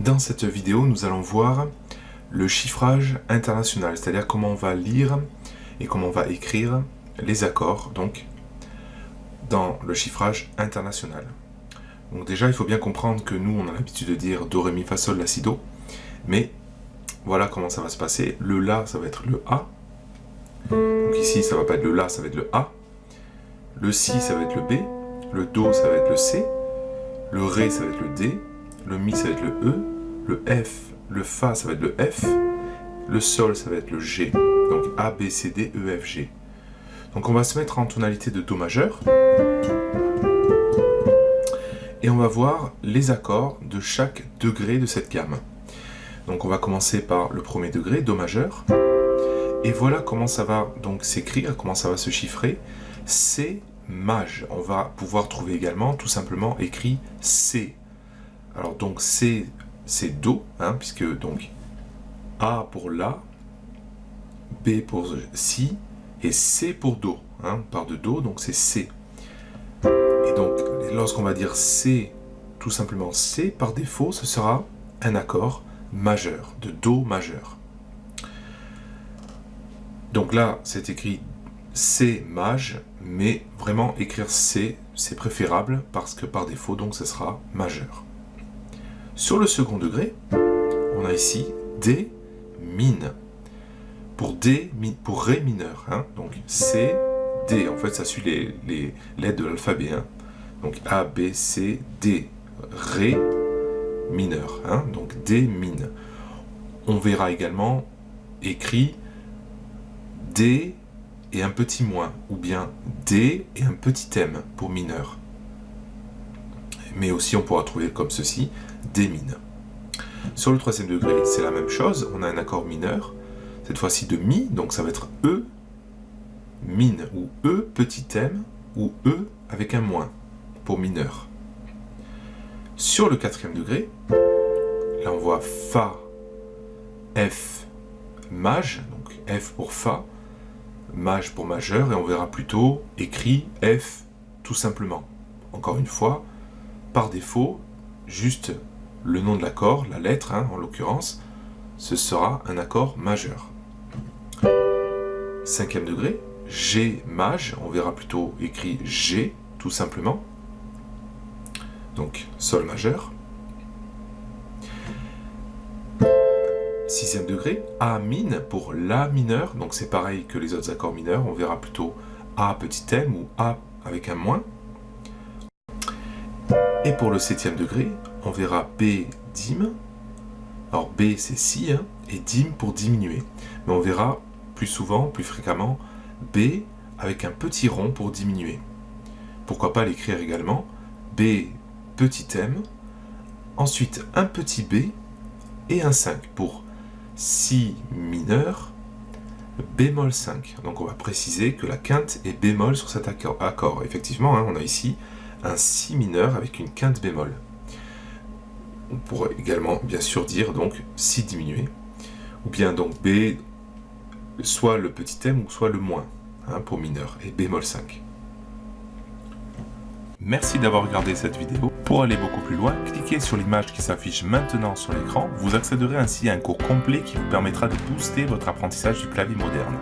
Dans cette vidéo, nous allons voir le chiffrage international, c'est-à-dire comment on va lire et comment on va écrire les accords donc dans le chiffrage international. Donc déjà, il faut bien comprendre que nous, on a l'habitude de dire Do, Ré, Mi, Fa, Sol, La, Si, Do, mais voilà comment ça va se passer. Le La, ça va être le A. Donc ici, ça va pas être le La, ça va être le A. Le Si, ça va être le B. Le Do, ça va être le C. Le Ré, ça va être le D. Le Mi, ça va être le E. Le F, le Fa, ça va être le F. Le Sol, ça va être le G. Donc A, B, C, D, E, F, G. Donc on va se mettre en tonalité de Do majeur. Et on va voir les accords de chaque degré de cette gamme. Donc on va commencer par le premier degré, Do majeur. Et voilà comment ça va donc s'écrire, comment ça va se chiffrer. C maj. On va pouvoir trouver également tout simplement écrit C. Alors donc C c'est Do, hein, puisque donc A pour La, B pour Si, et C pour Do. Hein, on part de Do, donc c'est C. Et donc lorsqu'on va dire C, tout simplement C, par défaut, ce sera un accord majeur, de Do majeur. Donc là, c'est écrit C maj, mais vraiment écrire C, c'est préférable parce que par défaut, donc ce sera majeur. Sur le second degré, on a ici D mine. Pour D, pour Ré mineur. Hein. donc C, D. En fait, ça suit les, lettres de l'alphabet. Hein. donc A, B, C, D. Ré mineur. Hein. donc D mine. On verra également écrit D et un petit moins, ou bien D et un petit M pour mineur. Mais aussi on pourra trouver comme ceci, D mine. Sur le troisième degré, c'est la même chose, on a un accord mineur, cette fois-ci de Mi, donc ça va être E, mine, ou E petit m, ou E avec un moins, pour mineur. Sur le quatrième degré, là on voit Fa, F, Maj, donc F pour Fa, Maj pour majeur, et on verra plutôt écrit F tout simplement. Encore une fois, par défaut, juste le nom de l'accord, la lettre hein, en l'occurrence, ce sera un accord majeur. Cinquième degré, G maj, on verra plutôt écrit G tout simplement. Donc Sol majeur. Sixième degré, A mine pour La mineur, donc c'est pareil que les autres accords mineurs, on verra plutôt A petit m ou A avec un moins. Et pour le septième degré, on verra B dim. Alors B c'est si, hein, et dim pour diminuer. Mais on verra plus souvent, plus fréquemment, B avec un petit rond pour diminuer. Pourquoi pas l'écrire également B petit m, ensuite un petit B et un 5 pour Si mineur, bémol 5. Donc on va préciser que la quinte est bémol sur cet accord. Effectivement, hein, on a ici un Si mineur avec une quinte bémol. On pourrait également bien sûr dire donc Si diminué, ou bien donc B, soit le petit M ou soit le moins, hein, pour mineur, et bémol 5. Merci d'avoir regardé cette vidéo. Pour aller beaucoup plus loin, cliquez sur l'image qui s'affiche maintenant sur l'écran. Vous accéderez ainsi à un cours complet qui vous permettra de booster votre apprentissage du clavier moderne.